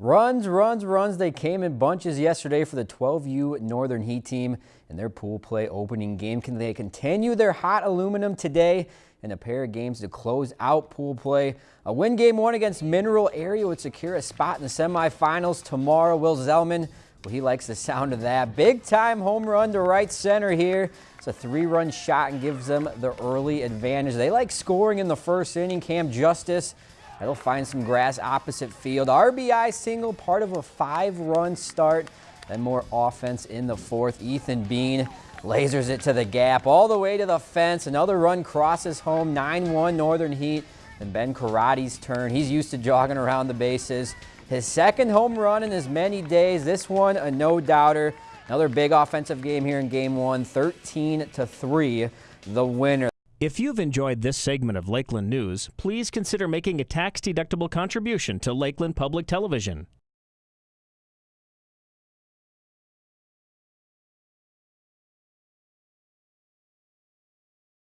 Runs, runs, runs. They came in bunches yesterday for the 12U Northern Heat team in their pool play opening game. Can they continue their hot aluminum today in a pair of games to close out pool play? A win game one against Mineral Area would secure a spot in the semifinals tomorrow. Will Zellman, well, he likes the sound of that. Big time home run to right center here. It's a three-run shot and gives them the early advantage. They like scoring in the first inning. Cam Justice That'll find some grass opposite field. RBI single, part of a five-run start. Then more offense in the fourth. Ethan Bean lasers it to the gap all the way to the fence. Another run crosses home, 9-1 Northern Heat. Then Ben Karate's turn. He's used to jogging around the bases. His second home run in as many days. This one a no-doubter. Another big offensive game here in game one, 13 to 3, the winner. If you've enjoyed this segment of Lakeland News, please consider making a tax-deductible contribution to Lakeland Public Television.